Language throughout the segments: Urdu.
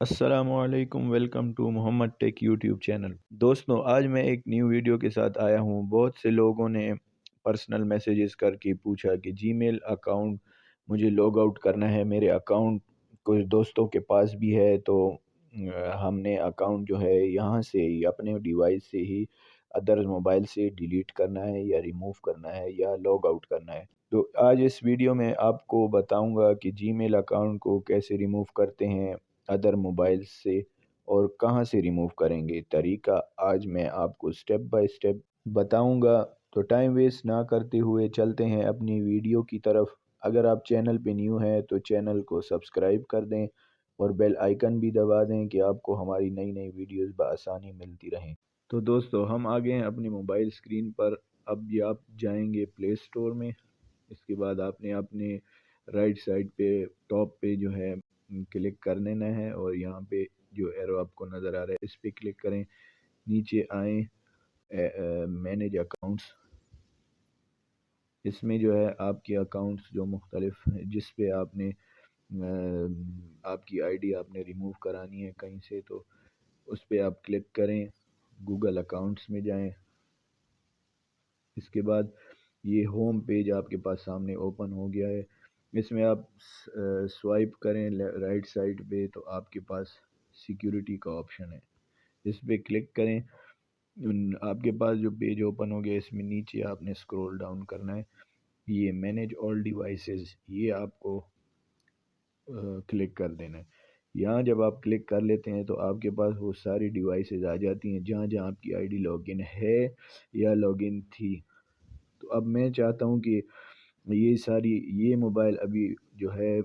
السلام علیکم، welcome to Muhammad tech YouTube channel. دوستوں آج میں ایک نیو ویڈیو کے ساتھ آیا ہوں۔ بہت سے لوگوں نے پرسنل میسیجز کر کے پوچھا کہ جی میل اکاؤنٹ مجھے لاگ آؤٹ کرنا ہے، میرے اکاؤنٹ کچھ دوستوں کے پاس بھی ہے تو ہم نے اکاؤنٹ جو ہے یہاں سے ہی، اپنے ڈیوائس سے ہی، ادر موبائل سے ڈیلیٹ کرنا ہے یا ریموو کرنا ہے یا لاگ آؤٹ کرنا ہے۔ تو آج اس ویڈیو میں آپ کو بتاؤں گا کہ جی میل اکاؤنٹ کو کیسے ریموو کرتے ہیں۔ ادر موبائل سے اور کہاں سے ریموو کریں گے؟ طریقہ آج میں آپ کو سٹیپ بائی سٹیپ بتاؤں گا۔ تو ٹائم ویسٹ نہ کرتے ہوئے چلتے ہیں اپنی ویڈیو کی طرف۔ اگر آپ چینل پہ نیو ہیں تو چینل کو سبسکرائب کر دیں اور بیل آئیکن بھی دبا دیں کہ آپ کو ہماری نئی نئی ویڈیوز بآسانی ملتی رہیں۔ تو دوستو، ہم آگے ہیں اپنی موبائل سکرین پر۔ اب یہ آپ جائیں گے پلے سٹور میں۔ اس کے بعد آپ نے اپنے رائٹ سائڈ پہ ٹاپ پہ جو ہے کلک کر لینا ہے اور یہاں پہ جو ایرو آپ کو نظر آ رہا ہے اس پہ کلک کریں۔ نیچے آئیں۔ مینیج اکاؤنٹس اس میں جو ہے آپ کے اکاؤنٹس جو مختلف جس پہ آپ نے آپ کی آئی ڈی آپ نے ریموو کرانی ہے کہیں سے، تو اس پہ آپ کلک کریں۔ گوگل اکاؤنٹس میں جائیں۔ اس کے بعد یہ ہوم پیج آپ کے پاس سامنے اوپن ہو گیا ہے۔ اس میں آپ سوائپ کریں رائٹ سائڈ پہ تو آپ کے پاس سیکیورٹی کا آپشن ہے۔ اس پہ کلک کریں۔ آپ کے پاس جو پیج اوپن ہو گیا اس میں نیچے آپ نے اسکرول ڈاؤن کرنا ہے۔ یہ مینیج آل ڈیوائسز یہ آپ کو کلک کر دینا ہے۔ یہاں جب آپ کلک کر لیتے ہیں تو آپ کے پاس وہ ساری ڈیوائسز آ جاتی ہیں۔ جہاں جہاں آپ کی آئی ڈی لاگ ان ہے یا لاگ ان تھی۔ تو اب میں چاہتا ہوں کہ یہ ساری، یہ موبائل ابھی جو ہے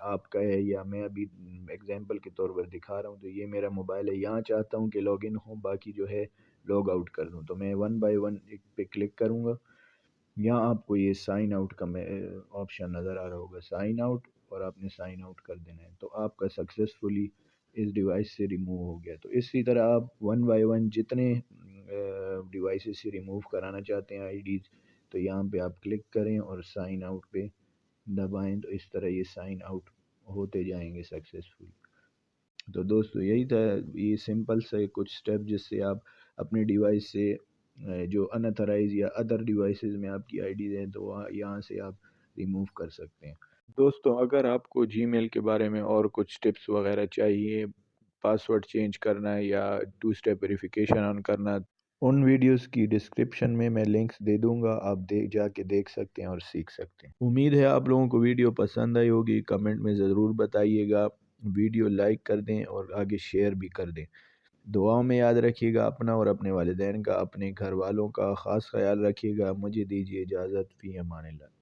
آپ کا ہے یا میں ابھی ایگزامپل کے طور پر دکھا رہا ہوں، تو یہ میرا موبائل ہے۔ یہاں چاہتا ہوں کہ لاگ ان ہوں باقی جو ہے لاگ آؤٹ کر دوں۔ تو میں ون بائی ون ایک پہ کلک کروں گا۔ یہاں آپ کو یہ سائن آؤٹ کا میں آپشن نظر آ رہا ہوگا۔ سائن آؤٹ اور آپ نے سائن آؤٹ کر دینا ہے۔ تو آپ کا سکسیزفلی اس ڈیوائس سے ریموو ہو گیا۔ تو اسی طرح آپ ون بائی ون جتنے ڈیوائسز سے ریموو کرانا چاہتے ہیں آئی ڈیز تو یہاں پہ آپ کلک کریں اور سائن آؤٹ پہ دبائیں تو اس طرح یہ سائن آؤٹ ہوتے جائیں گے سکسیزفلی تو دوستو، یہی تھا، یہ سمپل سے کچھ سٹیپ جس سے آپ اپنے ڈیوائس سے جو انتھرائز یا ادر ڈیوائسز میں آپ کی آئی ڈیز ہیں تو وہاں یہاں سے آپ ریموو کر سکتے ہیں۔ دوستو، اگر آپ کو جی میل کے بارے میں اور کچھ ٹپس وغیرہ چاہیے پاسورڈ چینج کرنا یا ٹو سٹیپ ویریفیکیشن آن کرنا ان ویڈیوز کی ڈسکرپشن میں میں لنکس دے دوں گا، آپ دیکھ جا کے دیکھ سکتے ہیں اور سیکھ سکتے ہیں۔ امید ہے آپ لوگوں کو ویڈیو پسند آئی ہوگی۔ کمنٹ میں ضرور بتائیے گا۔ ویڈیو لائک کر دیں اور آگے شیئر بھی کر دیں۔ دعاؤں میں یاد رکھیے گا اپنا اور اپنے والدین کا، اپنے گھر والوں کا خاص خیال رکھیے گا۔ مجھے دیجیے اجازت۔ فی امان اللہ۔